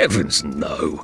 heavens no.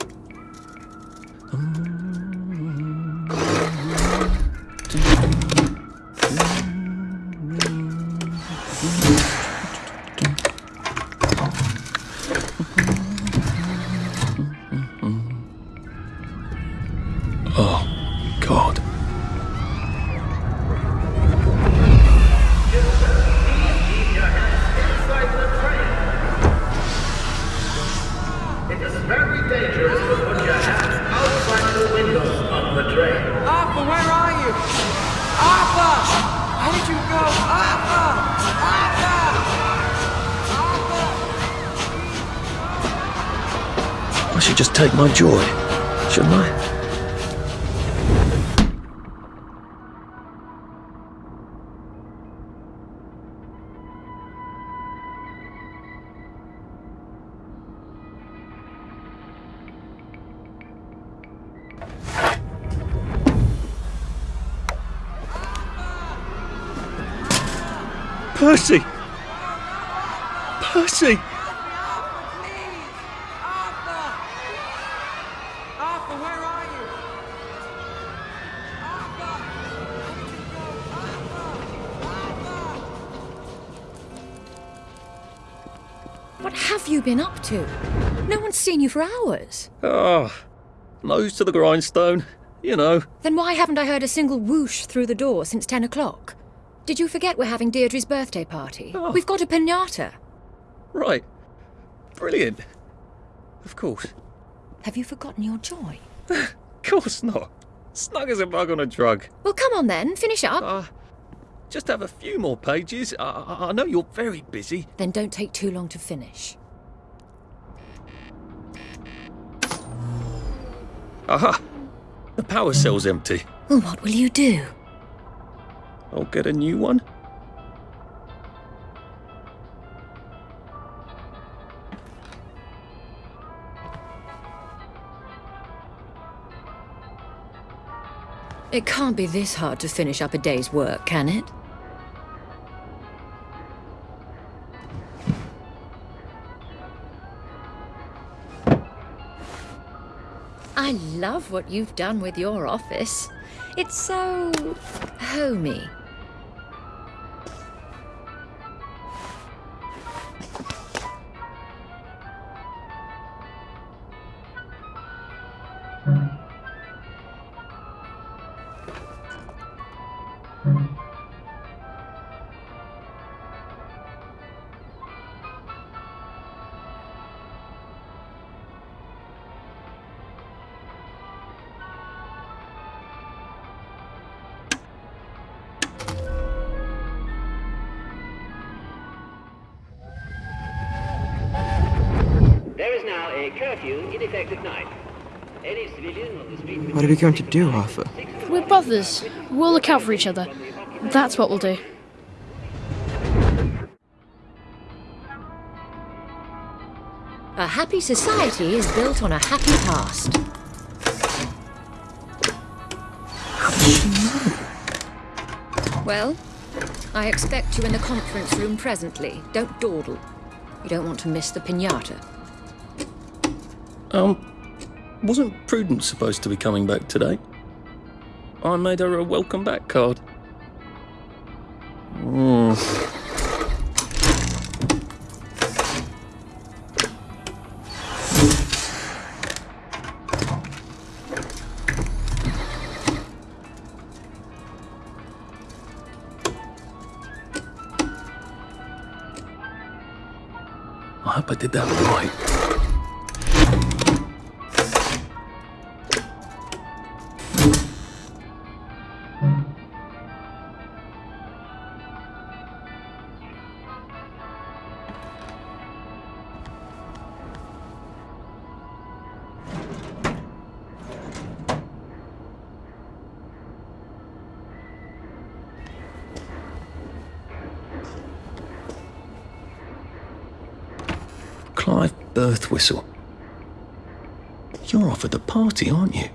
Take my joy, shouldn't I? To? No one's seen you for hours. Ah, nose to the grindstone, you know. Then why haven't I heard a single whoosh through the door since 10 o'clock? Did you forget we're having Deirdre's birthday party? Oh. We've got a pinata. Right. Brilliant. Of course. Have you forgotten your joy? Of course not. Snug as a bug on a drug. Well, come on then, finish up. Ah, just have a few more pages. I, I, I know you're very busy. Then don't take too long to finish. Aha! The power cell's empty. Well, what will you do? I'll get a new one. It can't be this hard to finish up a day's work, can it? I love what you've done with your office. It's so homey. We going to do, Arthur? We're brothers. We'll look out for each other. That's what we'll do. A happy society is built on a happy past. Well, I expect you in the conference room presently. Don't dawdle. You don't want to miss the pinata. Um, wasn't Prudence supposed to be coming back today? I made her a welcome back card. birth whistle. You're off at the party, aren't you?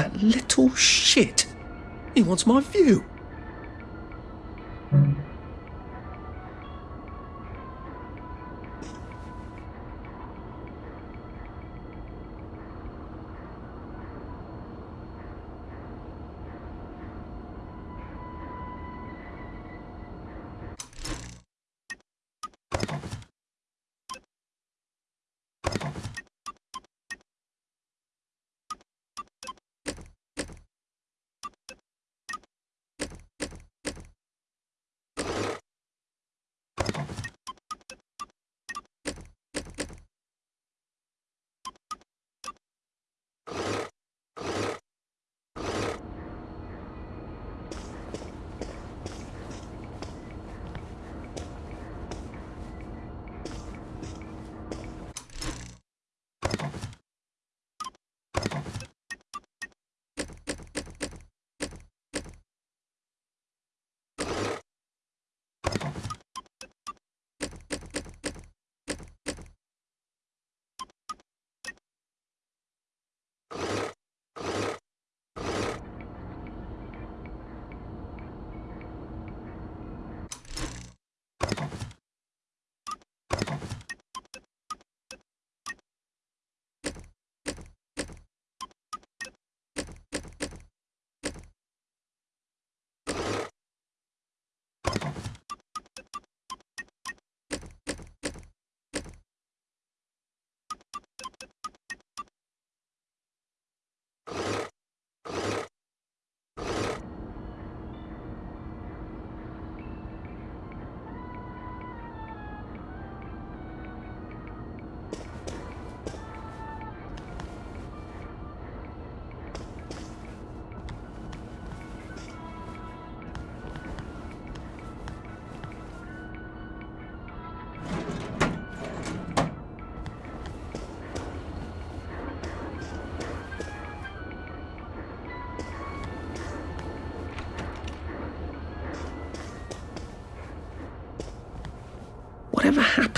That little shit! He wants my view!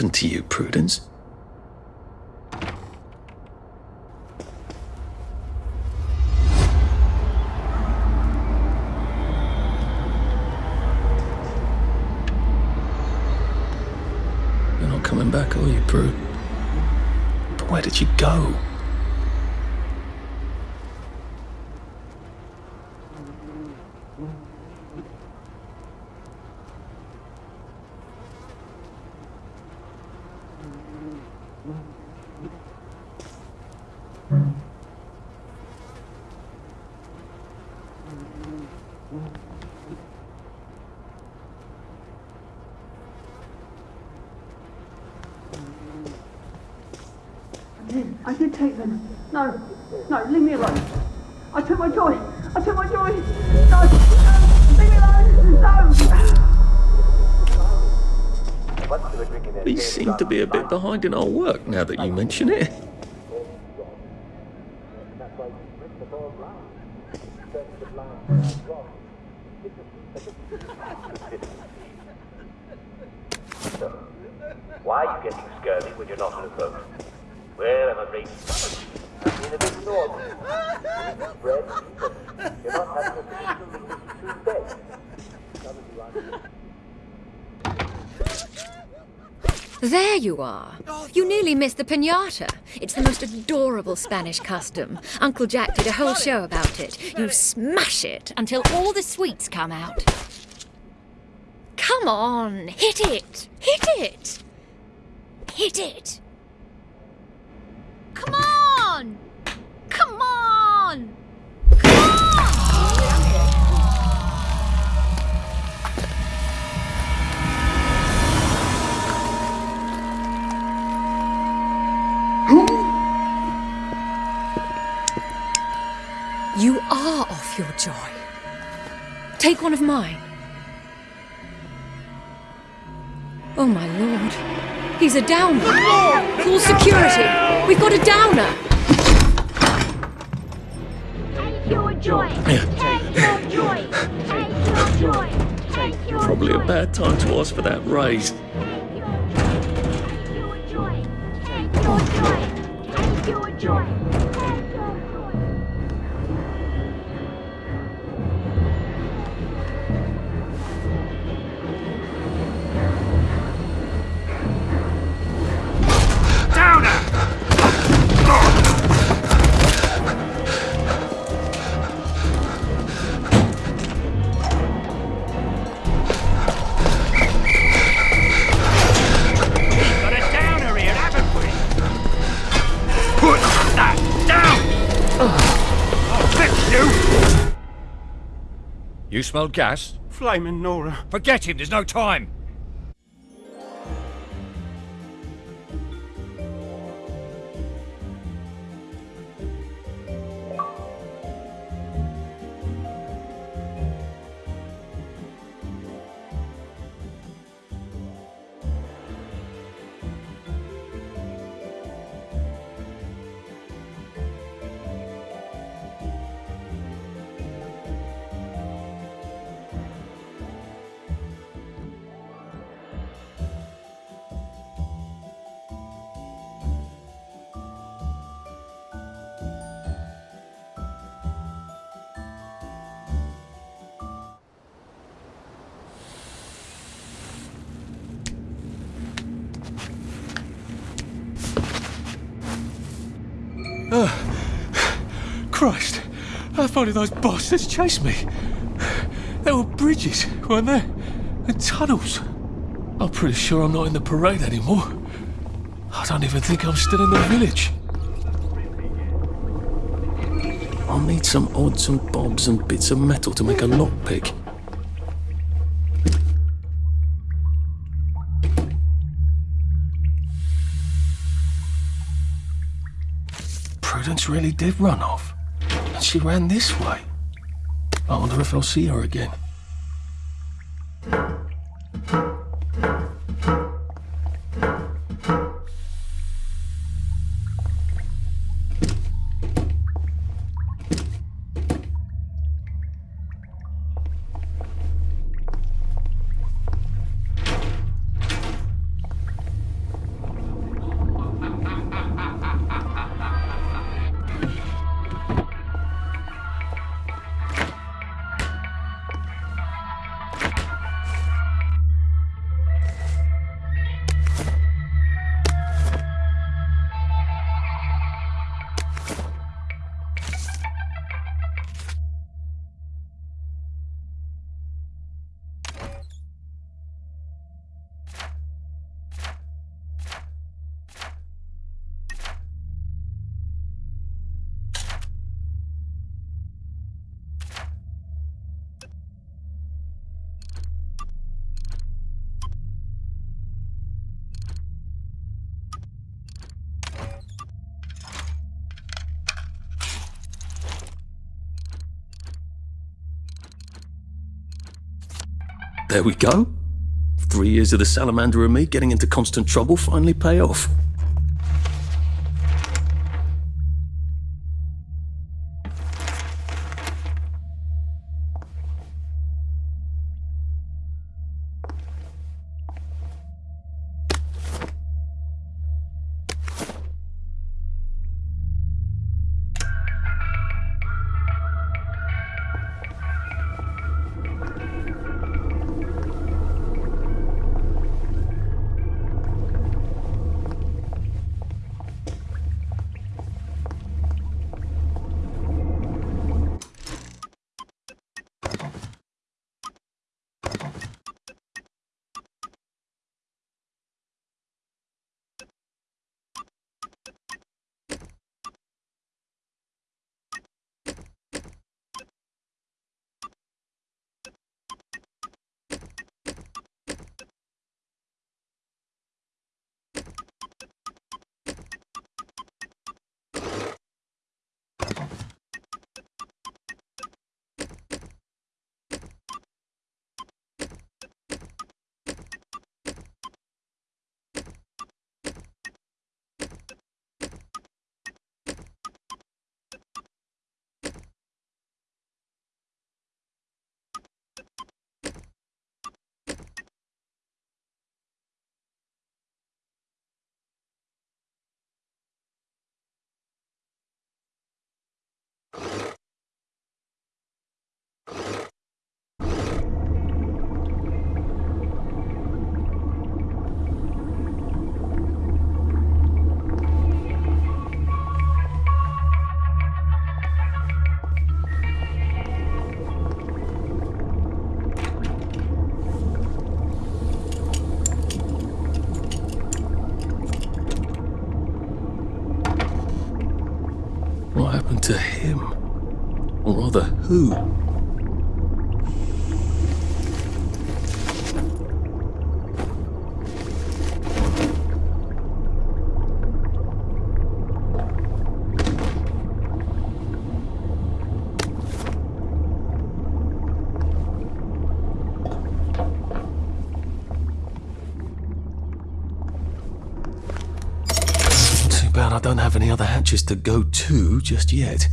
Happened to you, Prudence? Seem to be a bit behind in our work now that you mention it. Why are you getting scurvy when you're not in a boat? Well, I'm afraid I'm in a big storm. You're not having a There you are. You nearly missed the pinata. It's the most adorable Spanish custom. Uncle Jack did a whole show about it. You smash it until all the sweets come out. Come on, hit it! Hit it! Hit it! Come on! Come on! You are off your joy. Take one of mine. Oh my lord. He's a downer. Call security. We've got a downer. Take your joy. Take your joy. Take your joy. Take your Probably joy. a bad time to ask for that raise. Take your joy. Take your joy. Take your joy. Take your joy. You smelled gas? Flaming Nora. Forget him, there's no time. Far did those bastards chase me? There were bridges, weren't there? And tunnels. I'm pretty sure I'm not in the parade anymore. I don't even think I'm still in the village. I'll need some odds and bobs and bits of metal to make a lockpick. Prudence really did run off. She ran this way. I wonder if I'll see her again. There we go. Three years of the salamander and me getting into constant trouble finally pay off. Who? Too bad I don't have any other hatches to go to just yet.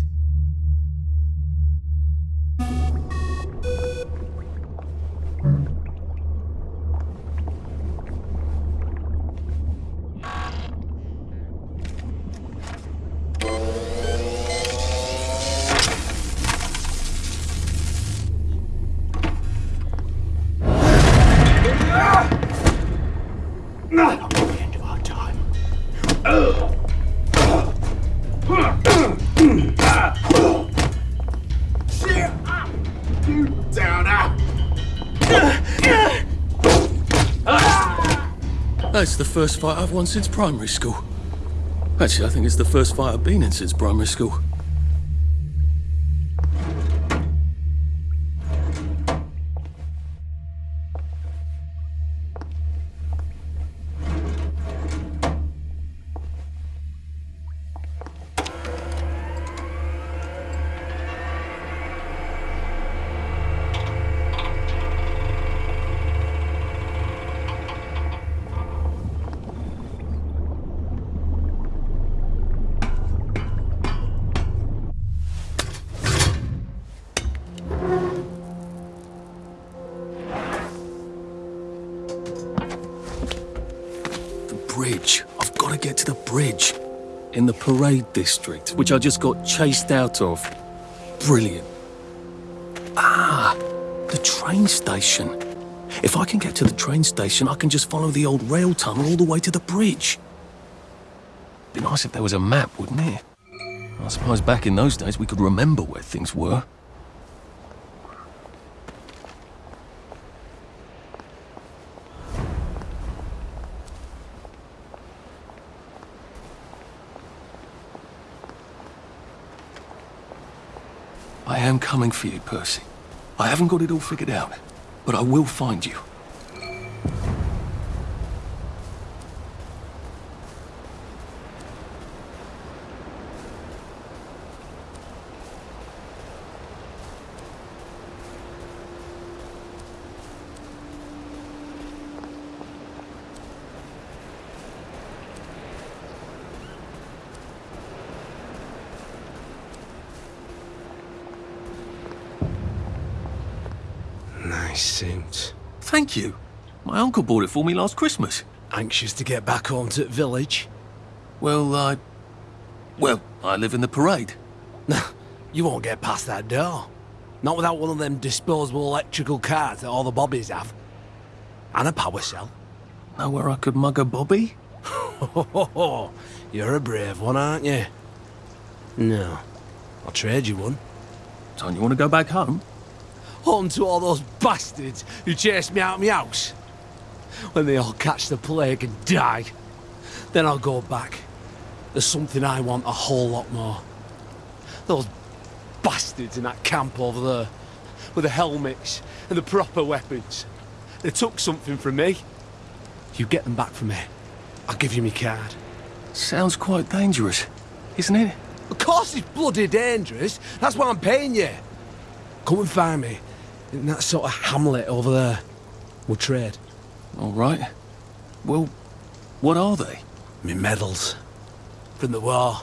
The first fight I've won since primary school. Actually, I think it's the first fight I've been in since primary school. District, which I just got chased out of. Brilliant. Ah, the train station. If I can get to the train station, I can just follow the old rail tunnel all the way to the bridge. Be nice if there was a map, wouldn't it? I suppose back in those days we could remember where things were. I am coming for you, Percy. I haven't got it all figured out, but I will find you. Nice suit. Thank you. My uncle bought it for me last Christmas. Anxious to get back home to the village? Well, I... Well, I live in the parade. you won't get past that door. Not without one of them disposable electrical cars that all the bobbies have. And a power cell. Know where I could mug a bobby? You're a brave one, aren't you? No. I'll trade you one. Don't you want to go back home? Home to all those bastards who chased me out of my house. When they all catch the plague and die. Then I'll go back. There's something I want a whole lot more. Those bastards in that camp over there. With the helmets and the proper weapons. They took something from me. You get them back from me. I'll give you my card. Sounds quite dangerous, isn't it? Of course it's bloody dangerous. That's why I'm paying you. Come and find me in that sort of hamlet over there. We'll trade. All right. Well, what are they? Me medals. From the war.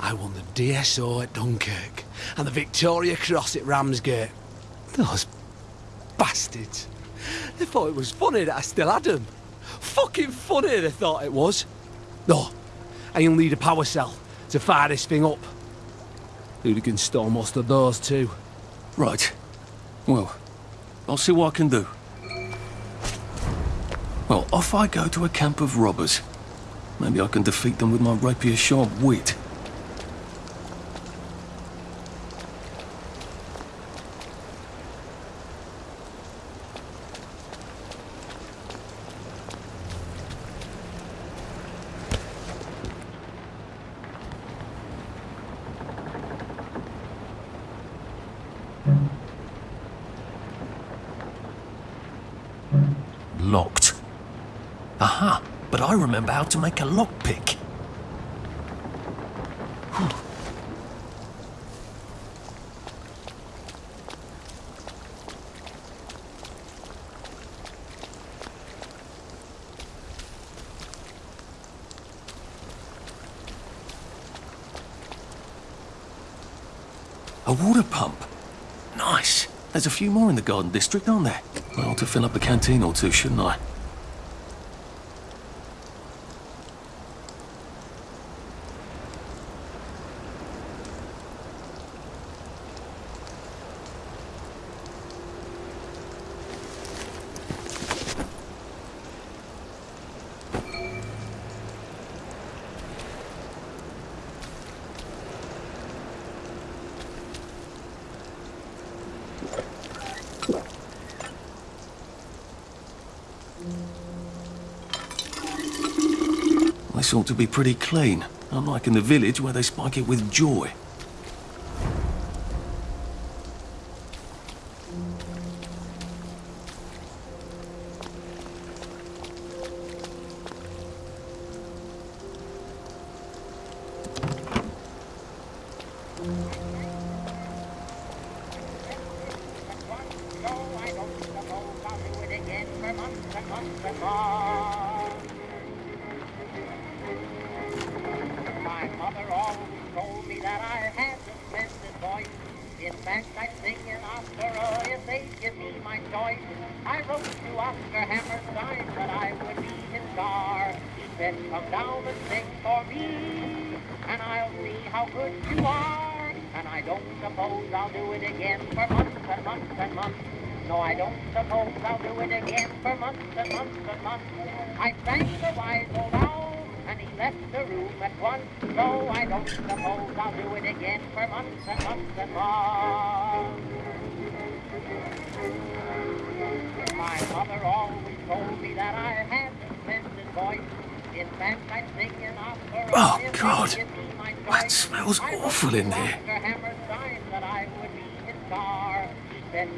I won the DSO at Dunkirk and the Victoria Cross at Ramsgate. Those bastards. They thought it was funny that I still had them. Fucking funny they thought it was. No, and you'll need a power cell to fire this thing up. Hooligans stole most of those too. Right. Well, I'll see what I can do. Well, off I go to a camp of robbers. Maybe I can defeat them with my rapier-sharp wit. Locked. Aha, but I remember how to make a lockpick. A water pump. Nice. There's a few more in the Garden District, aren't there? Well, to fill up a canteen or two, shouldn't I? This ought to be pretty clean, unlike in the village where they spike it with joy.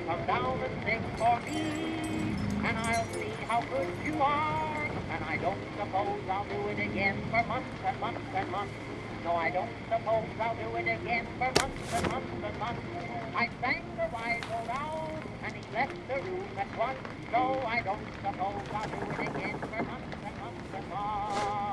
Come down and sing for me, and I'll see how good you are. And I don't suppose I'll do it again for months and months and months. No, I don't suppose I'll do it again for months and months and months. I sang the old owl, and he left the room at once. So I don't suppose I'll do it again for months and months and months.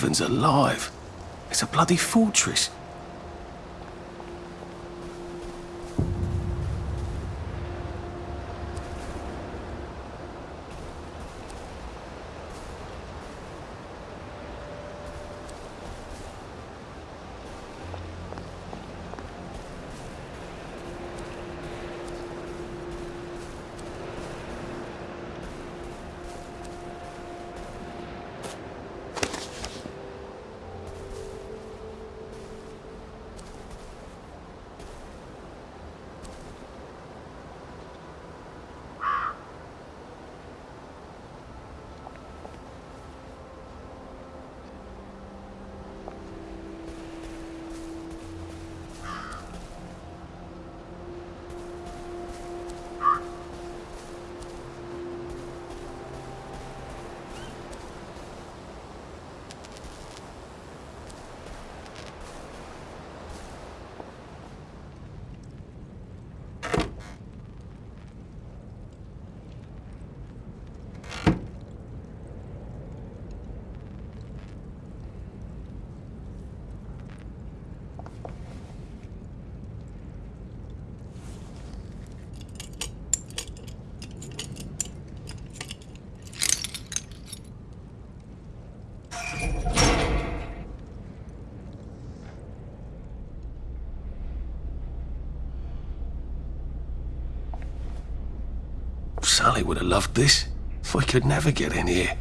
Heavens alive. It's a bloody fortress. Would have loved this. If we could never get in here.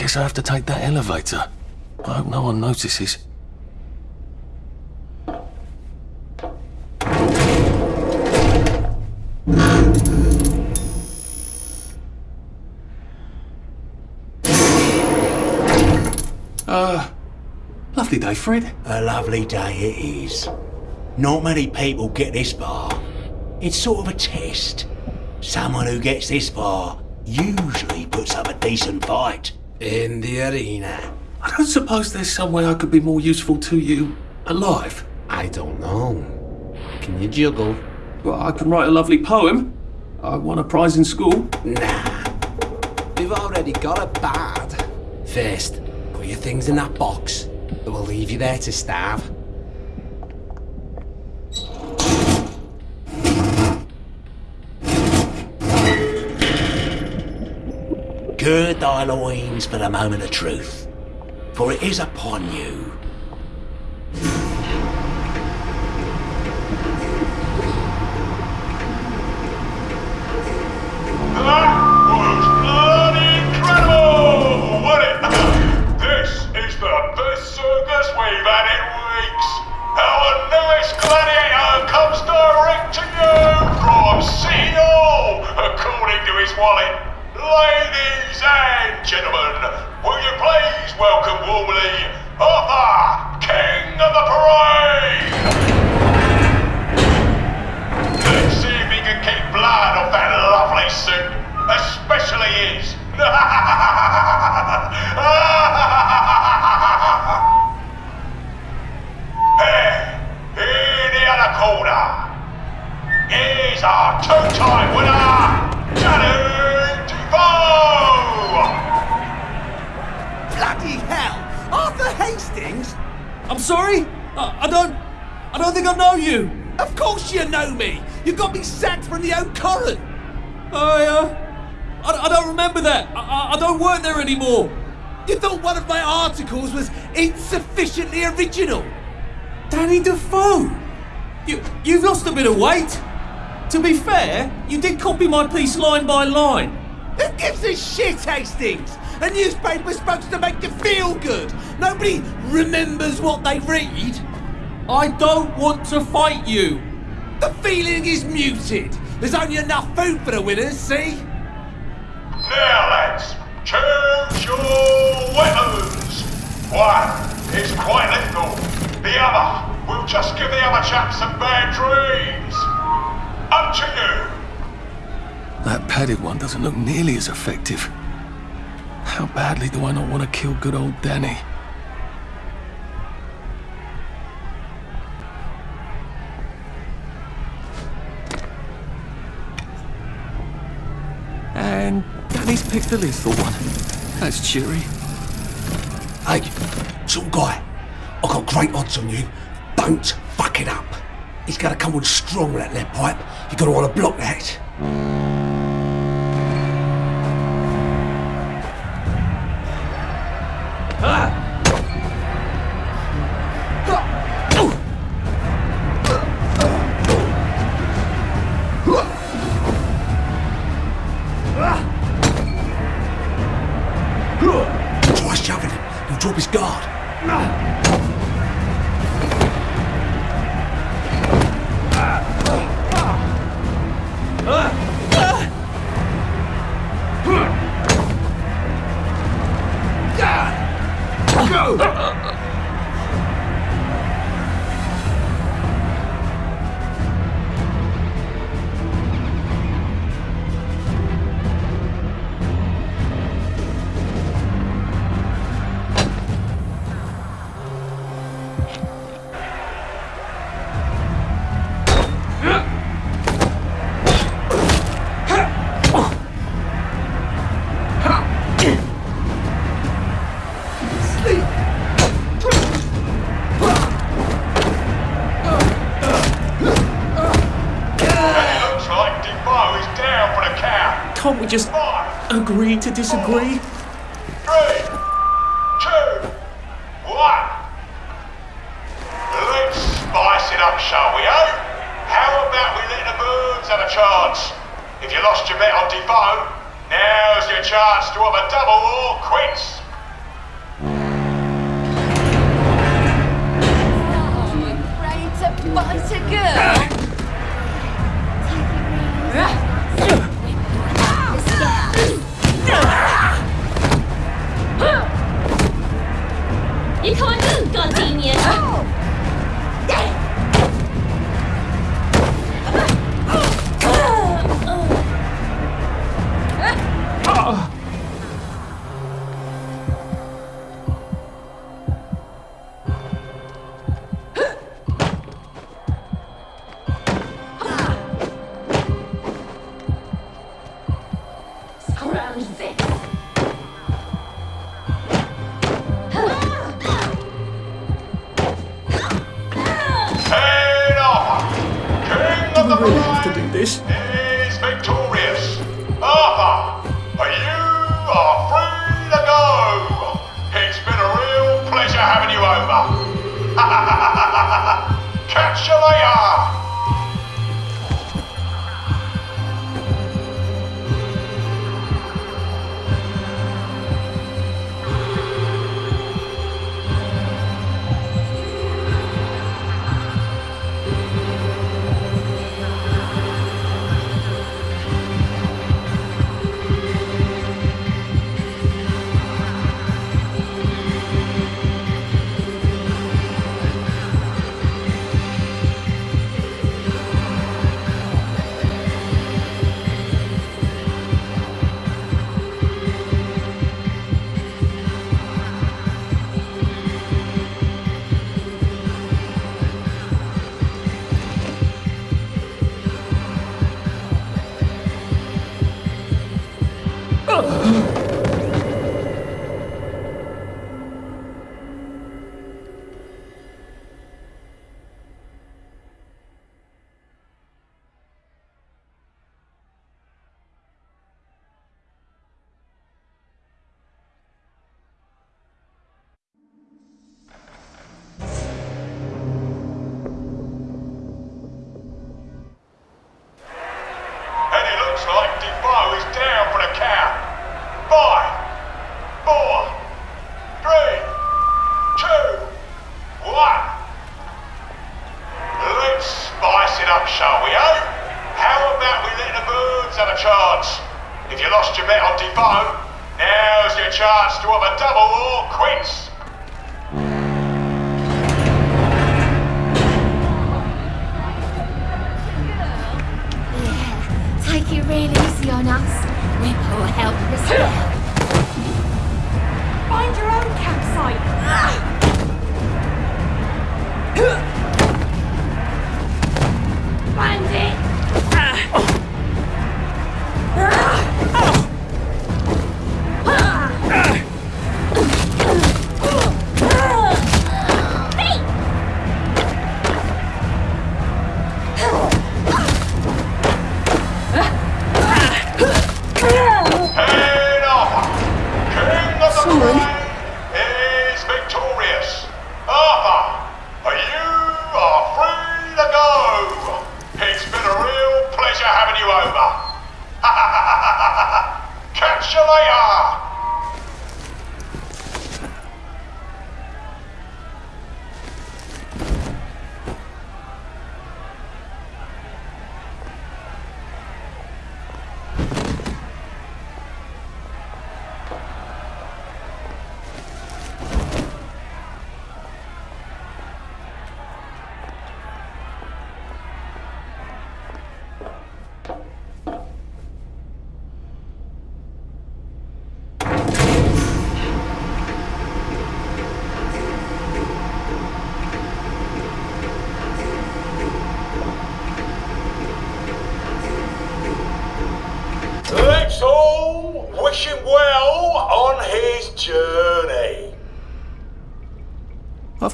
Guess I have to take that elevator. I hope no one notices. Uh, lovely day, Fred. A lovely day it is. Not many people get this far. It's sort of a test. Someone who gets this far usually puts up a decent fight. In the arena. I don't suppose there's some way I could be more useful to you alive. I don't know. Can you juggle? Well, I can write a lovely poem. I won a prize in school. Nah. We've already got a bad. First, put your things in that box. It will leave you there to starve. Gird thy loins for the moment of truth, for it is upon you. Wallet. Ladies and gentlemen, will you please welcome warmly Arthur, King of the Parade? Let's see if he can keep blood off that lovely suit, especially his. Here, in the other corner, is our two-time winner, Danny Bloody hell! Arthur Hastings? I'm sorry? I, I don't. I don't think I know you. Of course you know me! You got me sacked from the Oak Current! I, uh. I, I don't remember that. I, I, I don't work there anymore. You thought one of my articles was insufficiently original? Danny Defoe! You, you've lost a bit of weight. To be fair, you did copy my piece line by line. Who gives a shit, Hastings? A newspaper's supposed to make you feel good. Nobody remembers what they read. I don't want to fight you. The feeling is muted. There's only enough food for the winners, see? Now, lads, choose your weapons. One is quite lethal. The other will just give the other chap some bad dreams. Up to you. That padded one doesn't look nearly as effective. How badly do I not want to kill good old Danny? And Danny's picked the lethal one. That's cheery. Hey, some guy. I've got great odds on you. Don't fuck it up. He's gonna come on strong with that lead pipe. You gotta wanna block that. Can't we just agree to disagree? Three, two, one. Let's spice it up, shall we, eh? How about we let the birds have a chance? If you lost your bet on Defoe, now's your chance to have a double or quits. You can't move, Gardenia!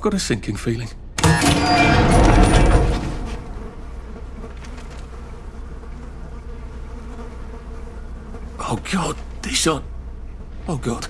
got a sinking feeling. Oh God, they shot! Oh God.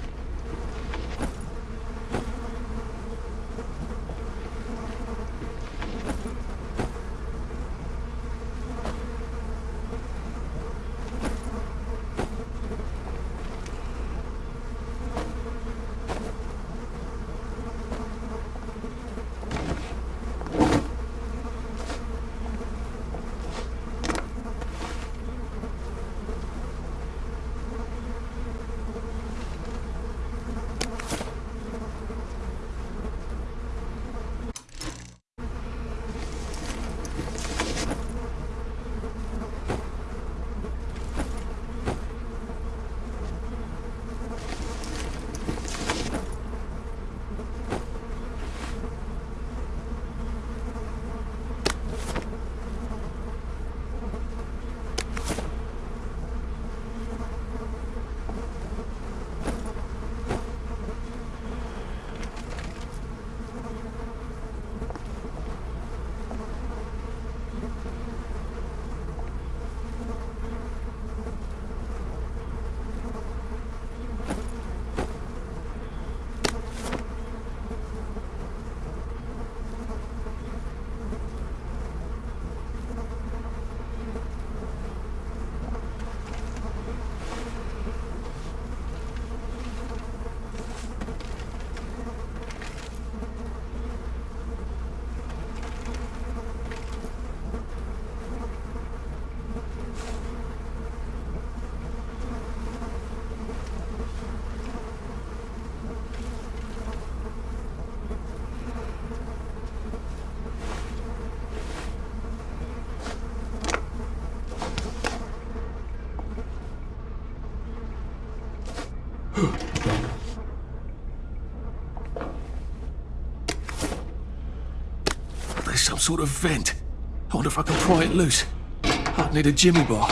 Some sort of vent. I wonder if I can pry it loose. I'd need a jimmy bar.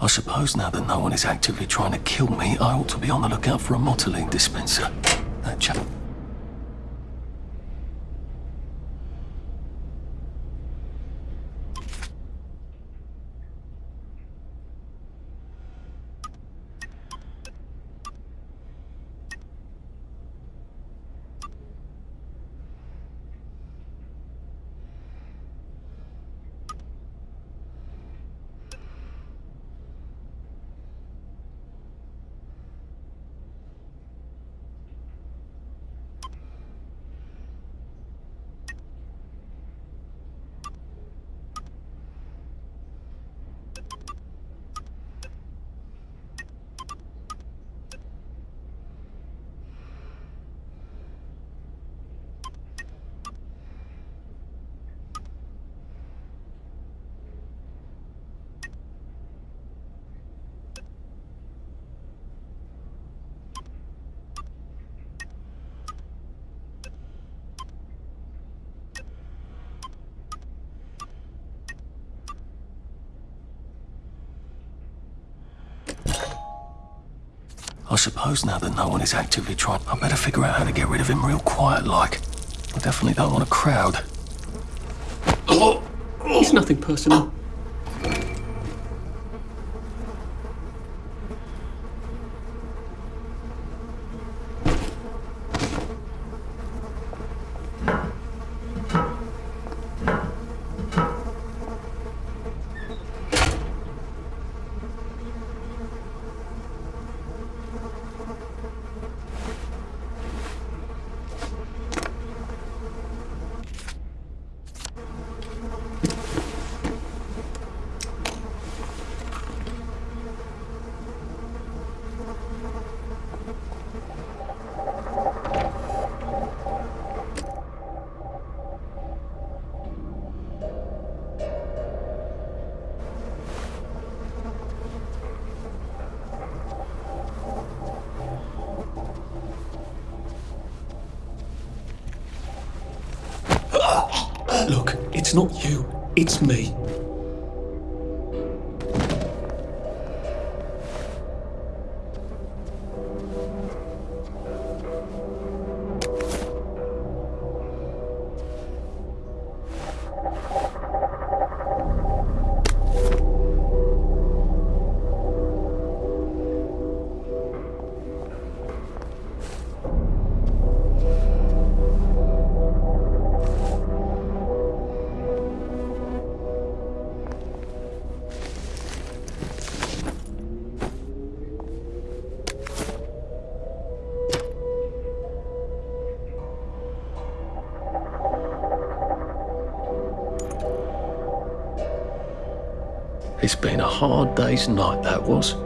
I suppose now that no one is actively trying to kill me, I ought to be on the lookout for a thiotimoline dispenser. That chap. I suppose now that no one is actively trying, I better figure out how to get rid of him real quiet like. I definitely don't want a crowd. It's nothing personal. Look, it's not you, it's me. Day's night, that was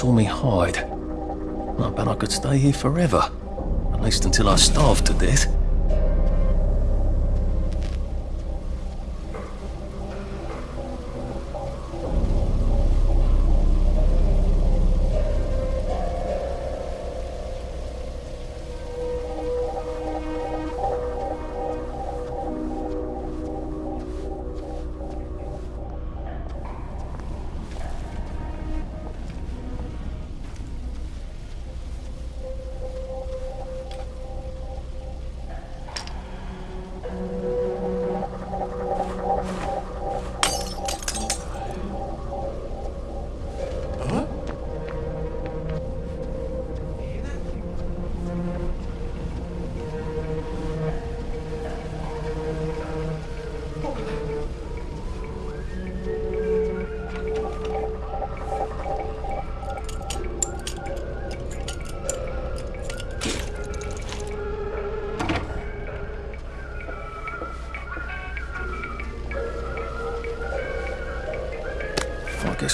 saw me hide. I bet I could stay here forever. At least until I starved to death.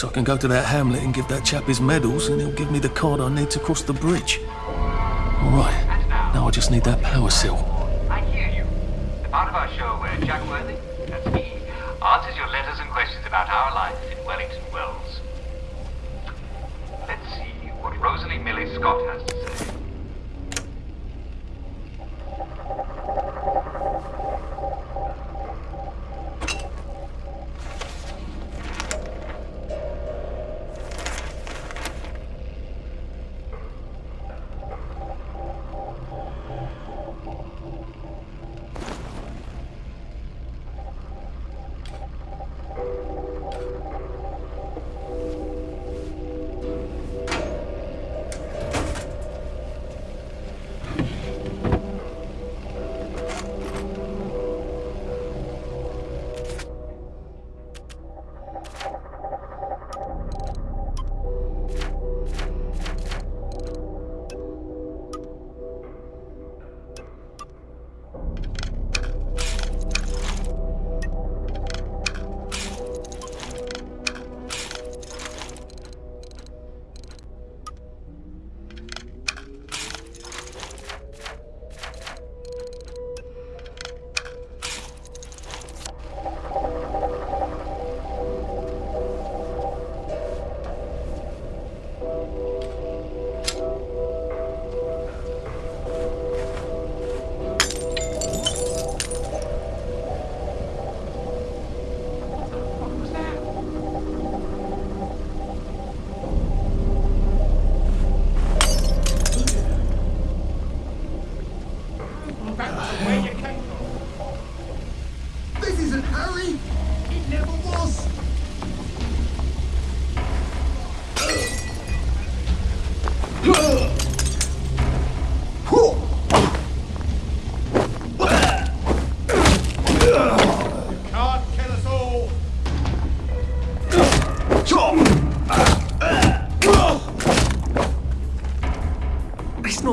I can go to that hamlet and give that chap his medals, and he'll give me the card I need to cross the bridge. All right. Now I just need that power cell.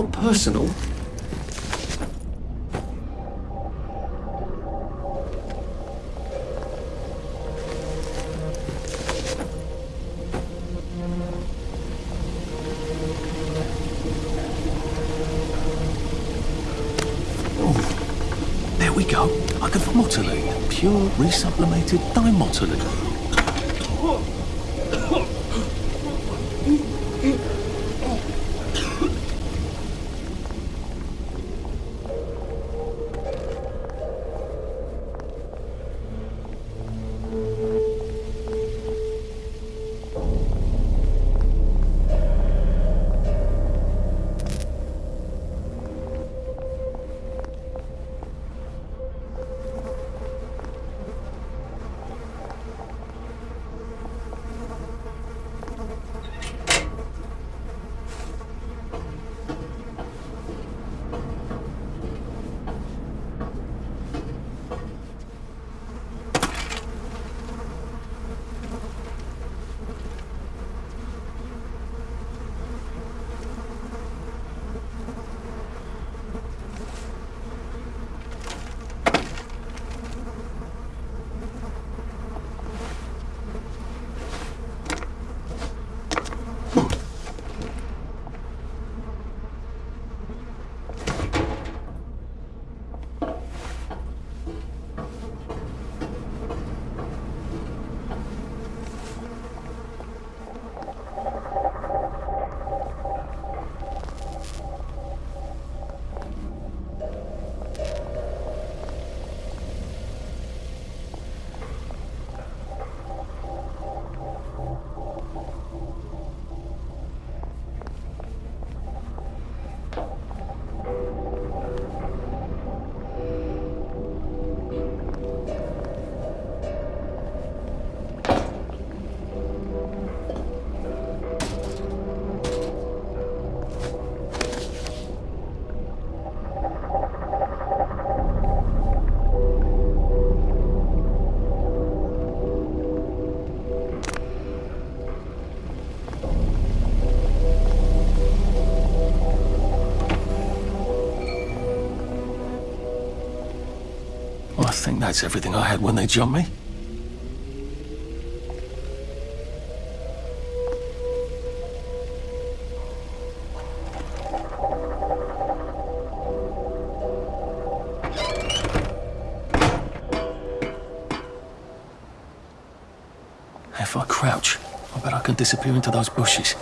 Not personal. Oh, there we go. I can motoline. Pure resublimated thiotimoline. That's everything I had when they jumped me. If I crouch, I bet I can disappear into those bushes.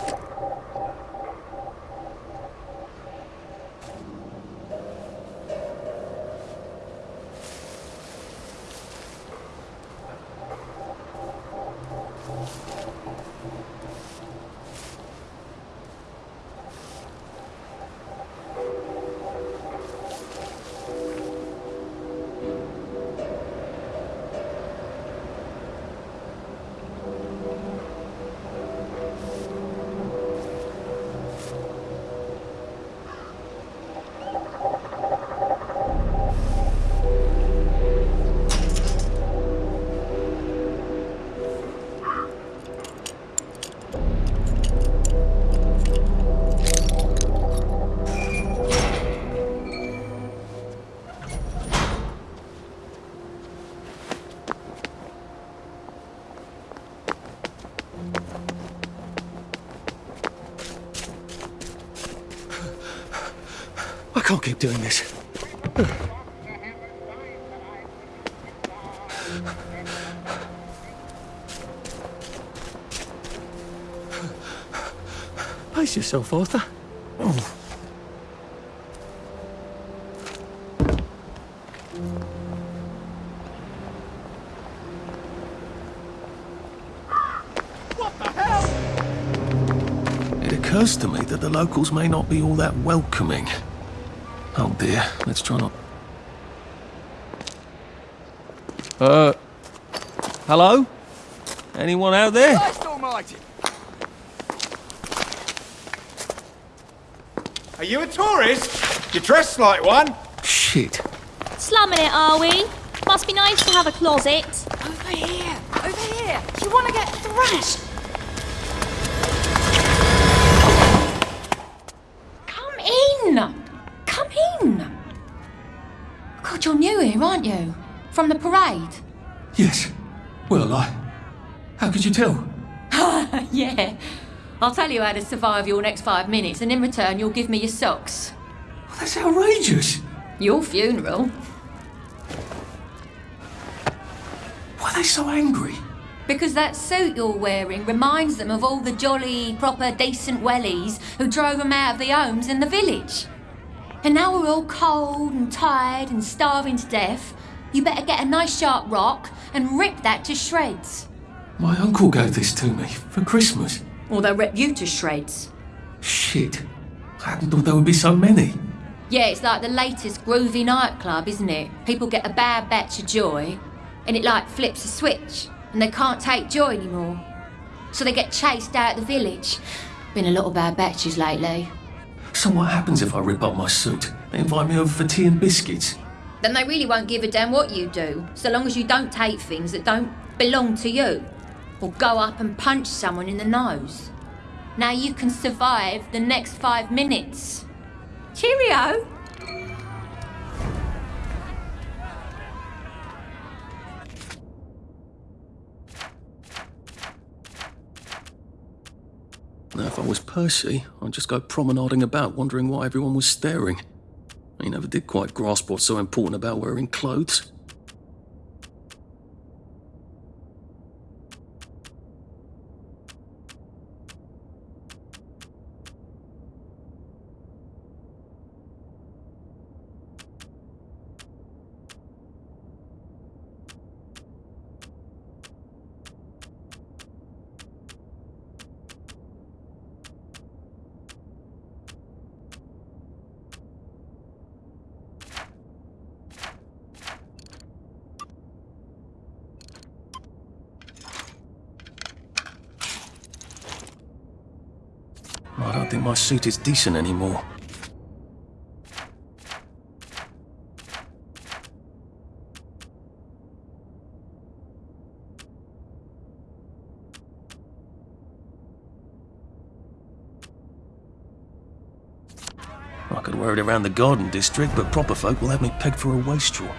Can't keep doing this. Pace yourself, Arthur. Oh. It occurs to me that the locals may not be all that welcoming. Oh dear, let's try not. Uh. Hello? Anyone out there? Christ almighty! Are you a tourist? You're dressed like one. Shit. Slumming it, are we? Must be nice to have a closet. Over here! Over here! You want to get thrashed? Come in! Come in! God, you're new here, aren't you? From the parade? Yes. Well, I. How could you tell? yeah. I'll tell you how to survive your next five minutes, and in return, you'll give me your socks. That's outrageous. Your funeral. Why are they so angry? Because that suit you're wearing reminds them of all the jolly, proper, decent wellies who drove them out of the homes in the village. And now we're all cold and tired and starving to death. You better get a nice sharp rock and rip that to shreds. My uncle gave this to me for Christmas. Or they'll rip you to shreds. Shit. I hadn't thought there would be so many. Yeah, it's like the latest groovy nightclub, isn't it? People get a bad batch of joy, and it like flips a switch, and they can't take joy anymore. So they get chased out of the village. Been a lot of bad batches lately. So what happens if I rip up my suit? They invite me over for tea and biscuits. Then they really won't give a damn what you do, so long as you don't take things that don't belong to you. Or go up and punch someone in the nose. Now you can survive the next five minutes. Cheerio! Now, if I was Percy, I'd just go promenading about, wondering why everyone was staring. He never did quite grasp what's so important about wearing clothes. I don't think my suit is decent anymore. I could wear it around the garden district, but proper folk will have me pegged for a wastrel.